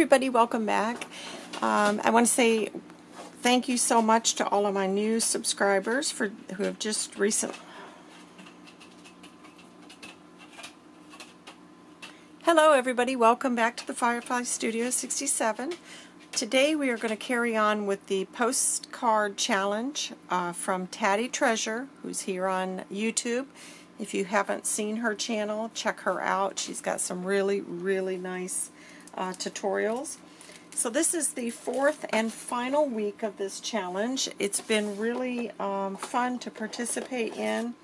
everybody, welcome back. Um, I want to say thank you so much to all of my new subscribers for who have just recently Hello everybody, welcome back to the Firefly Studio 67. Today we are going to carry on with the postcard challenge uh, from Taddy Treasure, who's here on YouTube. If you haven't seen her channel, check her out. She's got some really, really nice uh, tutorials. So this is the fourth and final week of this challenge. It's been really um, fun to participate in.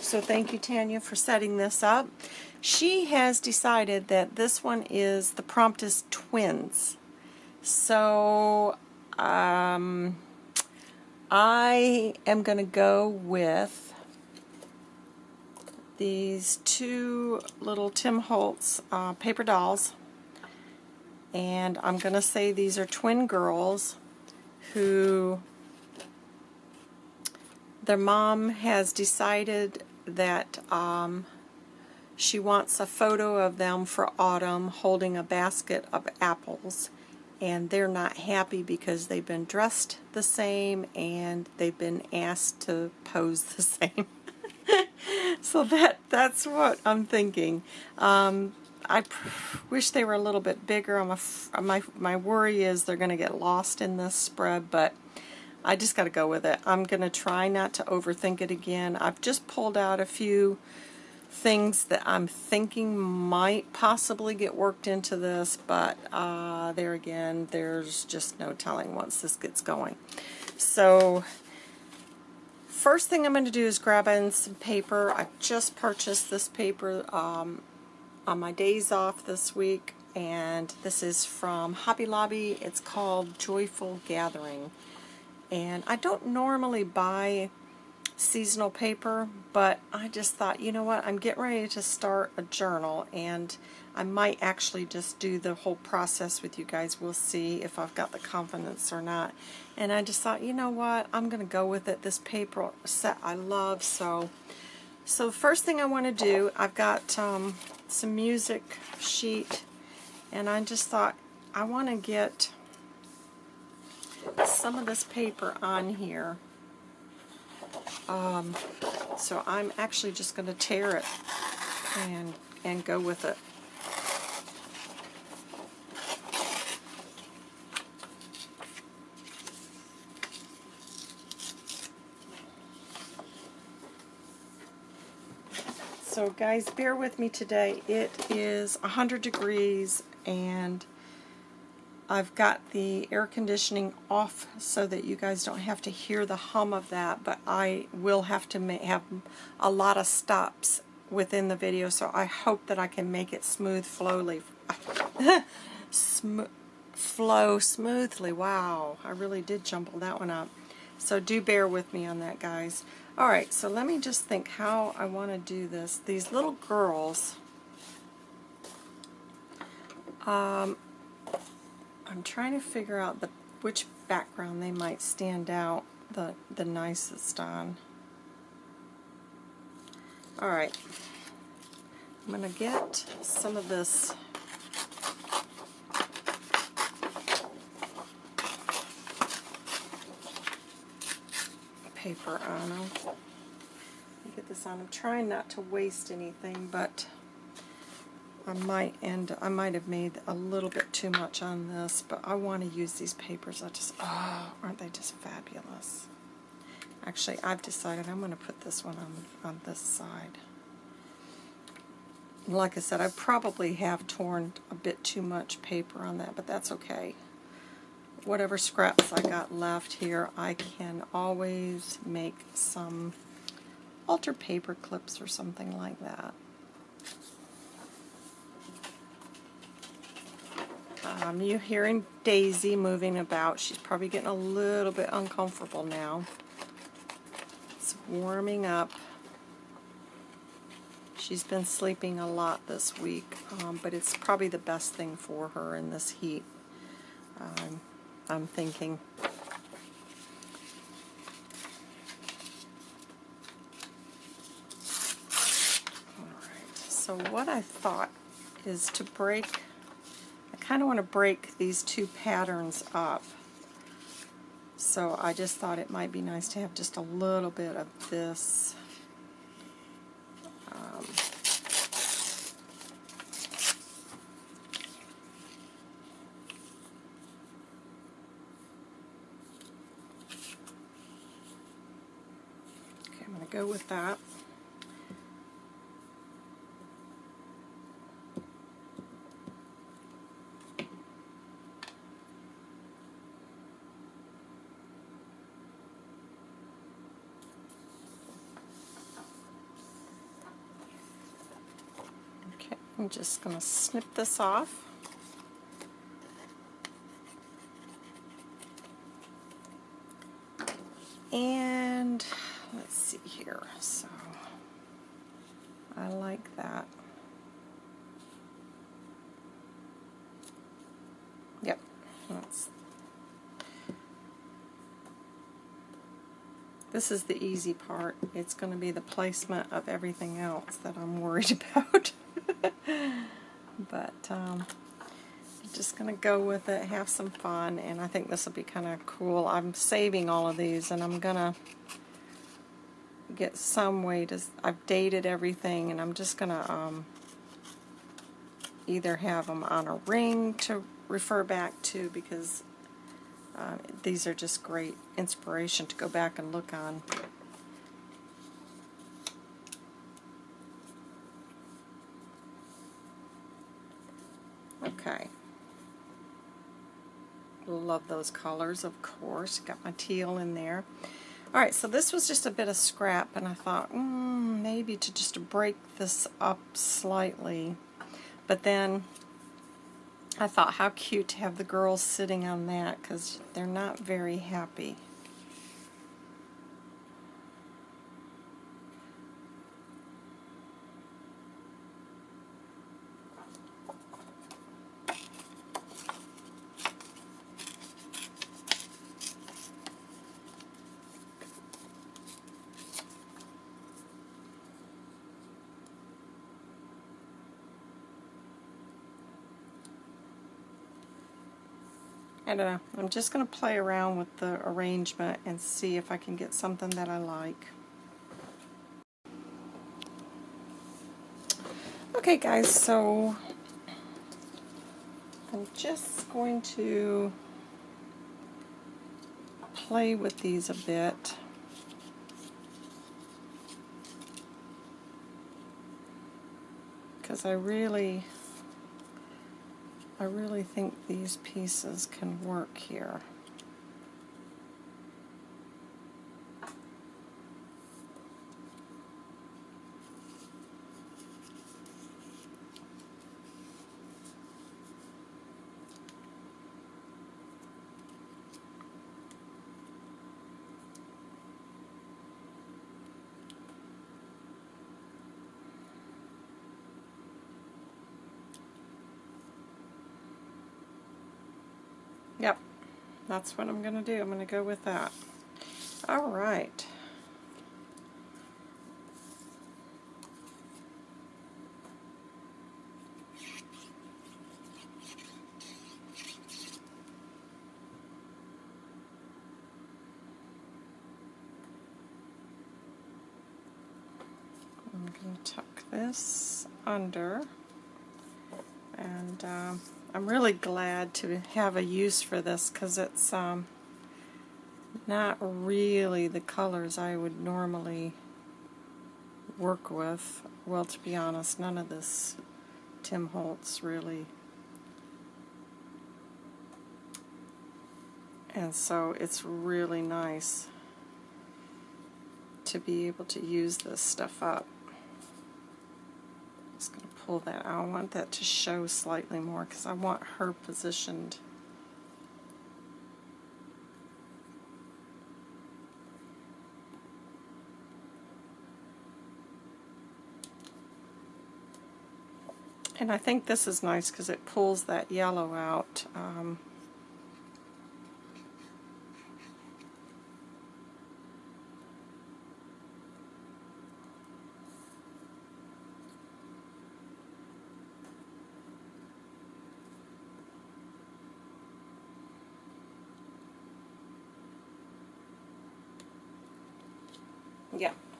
So thank you, Tanya, for setting this up. She has decided that this one is, the prompt is twins. So um, I am going to go with these two little Tim Holtz uh, paper dolls and I'm going to say these are twin girls who their mom has decided that um, she wants a photo of them for autumn holding a basket of apples and they're not happy because they've been dressed the same and they've been asked to pose the same. so that that's what I'm thinking. Um, I wish they were a little bit bigger. I'm a, my, my worry is they're going to get lost in this spread, but I just got to go with it. I'm going to try not to overthink it again. I've just pulled out a few things that I'm thinking might possibly get worked into this, but uh, there again, there's just no telling once this gets going. So first thing I'm going to do is grab in some paper. I just purchased this paper um, on my days off this week and this is from Hobby Lobby. It's called Joyful Gathering and I don't normally buy seasonal paper but I just thought you know what I'm getting ready to start a journal and I might actually just do the whole process with you guys. We'll see if I've got the confidence or not. And I just thought, you know what, I'm going to go with it. This paper set I love, so so first thing I want to do, I've got um, some music sheet, and I just thought I want to get some of this paper on here. Um, so I'm actually just going to tear it and and go with it. So guys, bear with me today. It is 100 degrees and I've got the air conditioning off so that you guys don't have to hear the hum of that, but I will have to have a lot of stops within the video, so I hope that I can make it smooth, flowly, Sm flow smoothly. Wow, I really did jumble that one up. So do bear with me on that, guys. Alright, so let me just think how I want to do this. These little girls, um, I'm trying to figure out the which background they might stand out the, the nicest on. Alright, I'm going to get some of this paper on them. Get this on. I'm trying not to waste anything, but I might end. I might have made a little bit too much on this, but I want to use these papers. I just, oh, aren't they just fabulous? Actually, I've decided I'm going to put this one on on this side. Like I said, I probably have torn a bit too much paper on that, but that's okay whatever scraps I got left here, I can always make some altar paper clips or something like that. Um, you're hearing Daisy moving about. She's probably getting a little bit uncomfortable now. It's warming up. She's been sleeping a lot this week, um, but it's probably the best thing for her in this heat. Um, I'm thinking. Alright, so what I thought is to break, kind of want to break these two patterns up. So I just thought it might be nice to have just a little bit of this. Um, okay, I'm going to go with that. Okay, I'm just going to snip this off. And let's see here. So I like that. Yep, that's This is the easy part. It's going to be the placement of everything else that I'm worried about. but um, just going to go with it, have some fun, and I think this will be kind of cool. I'm saving all of these, and I'm going to get some way to... I've dated everything, and I'm just going to um, either have them on a ring to refer back to, because uh, these are just great inspiration to go back and look on. Okay. Love those colors, of course. Got my teal in there. Alright, so this was just a bit of scrap, and I thought, mm, maybe to just break this up slightly. But then I thought how cute to have the girls sitting on that because they're not very happy. I don't know. I'm just going to play around with the arrangement and see if I can get something that I like. Okay guys, so I'm just going to play with these a bit. Because I really I really think these pieces can work here. Yep, that's what I'm going to do. I'm going to go with that. All right. I'm going to tuck this under and um, I'm really glad to have a use for this because it's um, not really the colors I would normally work with. Well, to be honest, none of this Tim Holtz really. And so it's really nice to be able to use this stuff up pull that. I want that to show slightly more because I want her positioned. And I think this is nice because it pulls that yellow out. Um,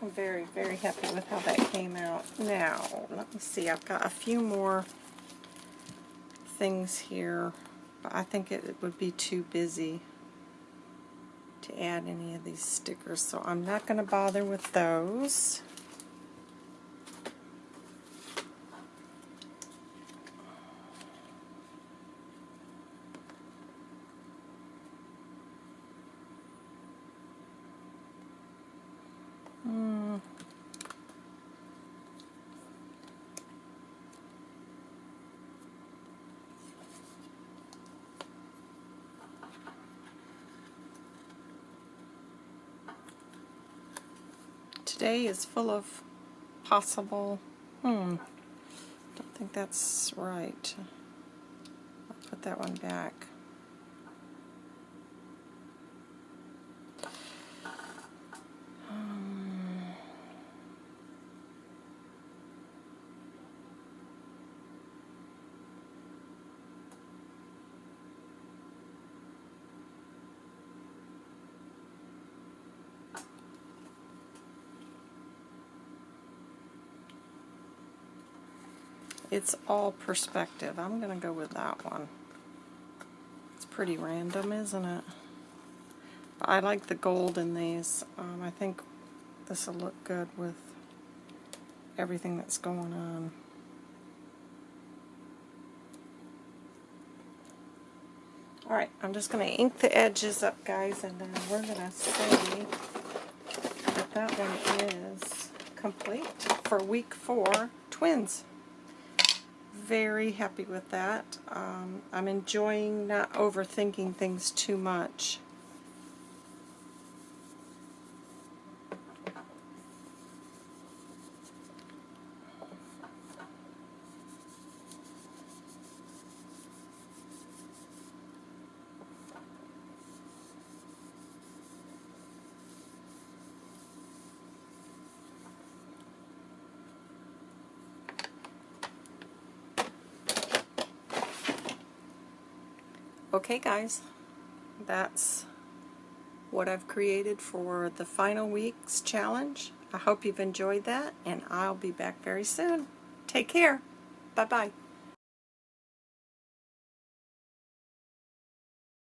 I'm very, very happy with how that came out. Now, let me see, I've got a few more things here, but I think it would be too busy to add any of these stickers, so I'm not going to bother with those. Today is full of possible, hmm, don't think that's right. I'll put that one back. Um, It's all perspective. I'm going to go with that one. It's pretty random, isn't it? I like the gold in these. Um, I think this will look good with everything that's going on. Alright, I'm just going to ink the edges up, guys, and then we're going to say that that one is complete for week four, twins very happy with that. Um, I'm enjoying not overthinking things too much. Okay guys, that's what I've created for the final week's challenge. I hope you've enjoyed that and I'll be back very soon. Take care. Bye-bye.